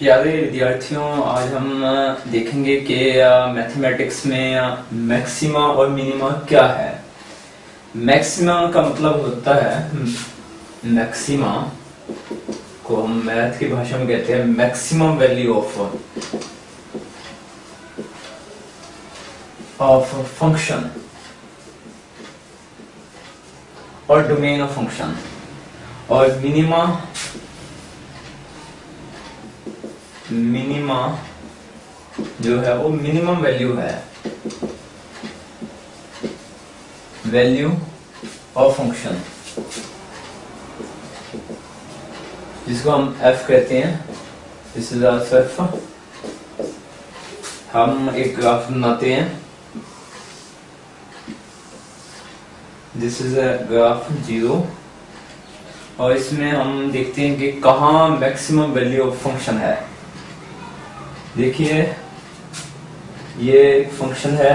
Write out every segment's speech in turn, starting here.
प्यारे विद्यार्थियों, आज हम देखेंगे कि मैथमेटिक्स में मैक्सिमा और मिनिमा क्या है। मैक्सिमा का मतलब होता है मैक्सिमा को हम मैथ की भाषा में कहते हैं maximum value of of function और डोमेन ऑफ़ फ़ंक्शन और मिनिमा मिनिमा जो है वो मिनिमम वैल्यू है। Value of function. जिसको हम एफ़ कहते हैं दिस इज़ आल्सो एफ़ हम एक ग्राफ बनाते हैं। This is a graph zero और इसमें हम देखते हैं कि कहा मैक्सिमम वैल्यू ऑफ़ फ़ंक्शन है। देखिए, ये फ़ंक्शन है।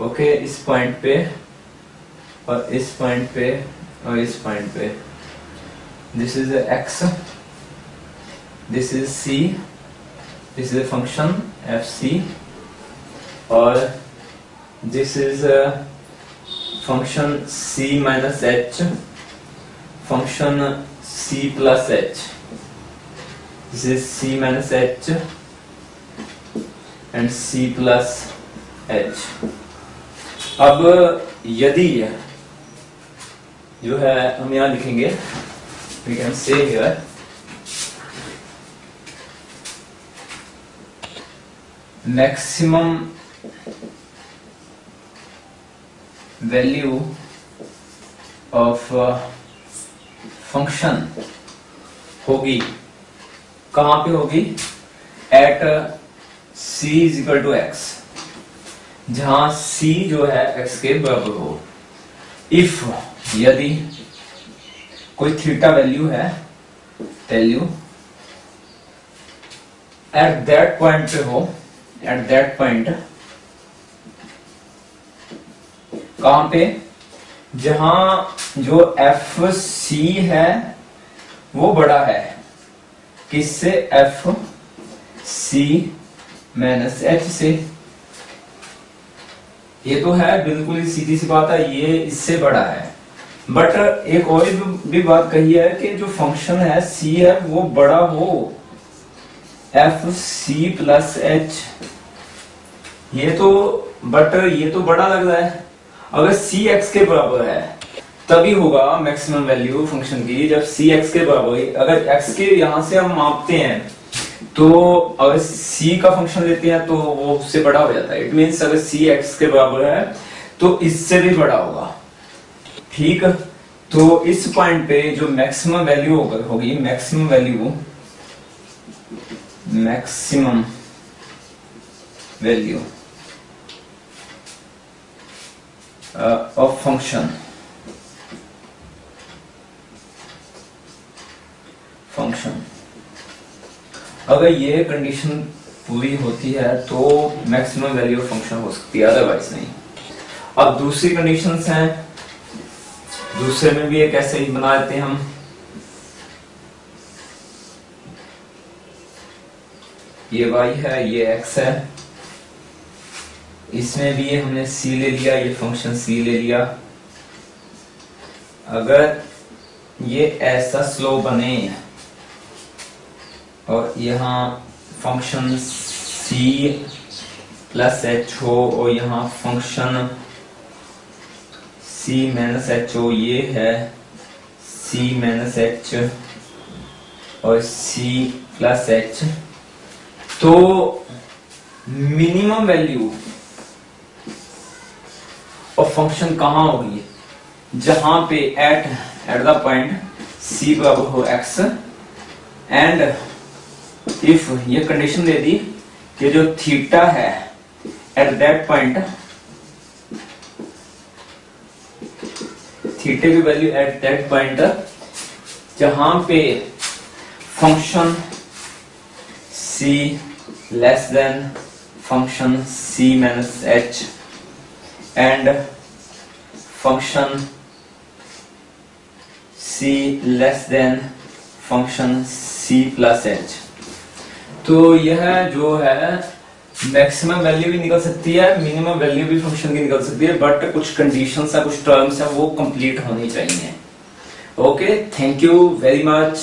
ओके, इस पॉइंट पे और इस पॉइंट पे और इस पॉइंट पे। This is X this is C this is function F C और this is Function c minus h function c plus h. This is c minus h and c plus h. अब यदि जो है हम यहां लिखेंगे we can say here maximum value of uh, function होगी। कहाँ पे होगी? At C is equal to X जहाँ सी जो है एक्स के बराबर हो। इफ़ यदि कोई थीटा वैल्यू है वैल्यू एट दैट पॉइंट पे हो एट दैट पॉइंट कहाँ पे? जहाँ जो एफ़ सी है, वो बड़ा है। किससे? एफ़ सी माइनस एच से। ये तो है, बिल्कुल सीधी सी बात है, ये इससे बड़ा है। बट एक और भी बात कही है कि जो फ़ंक्शन है सी है, वो बड़ा हो। एफ़ सी प्लस एच ये तो बट ये तो बड़ा लग रहा है। अगर सी एक्स के बराबर है, तभी होगा मैक्सिमम वैल्यू फ़ंक्शन की। जब सी एक्स के बराबर अगर एक्स के यहाँ से हम मापते हैं तो अगर सी का फ़ंक्शन लेते हैं तो वो उससे बड़ा हो जाता है। इट मीन अगर सी एक्स के बराबर है तो इससे भी बड़ा होगा। ठीक? तो इस पॉइंट पे जो मैक्सिमम वैल्यू होगी maximum value maximum value uh, of function. Function. अगर ये कंडीशन पूरी होती है तो मैक्सिमम वैल्यू ऑफ़ फ़ंक्शन हो सकती है अदरवाइज़ नहीं। अब दूसरी कंडीशंस हैं। दूसरे में भी एक ऐसे ही बना देते हैं हम। ये y है ये x है। इसमें भी ये हमने सी ले लिया, ये फ़ंक्शन सी ले लिया। अगर ये ऐसा स्लो बने और यहाँ फ़ंक्शन सी प्लस एच हो और यहाँ फ़ंक्शन सी माइनस एच हो, ये है सी माइनस एच और सी प्लस एच तो मिनिमम वैल्यू और फ़ंक्शन कहाँ होगी? जहाँ पे at at the point C बराबर हो एक्स एंड इफ़ ये कंडीशन दे दी कि जो थीटा है एट दैट पॉइंट थीटे की वैल्यू एट दैट पॉइंट जहाँ पे function C less than function C minus H and function C less than function C plus H तो यह जो है मैक्सिमम वैल्यू भी निकल सकती है मिनिमम वैल्यू भी फ़ंक्शन की निकल सकती है बट कुछ कंडीशंस है कुछ टर्म्स है वो कंप्लीट होनी चाहिए। Okay thank you very much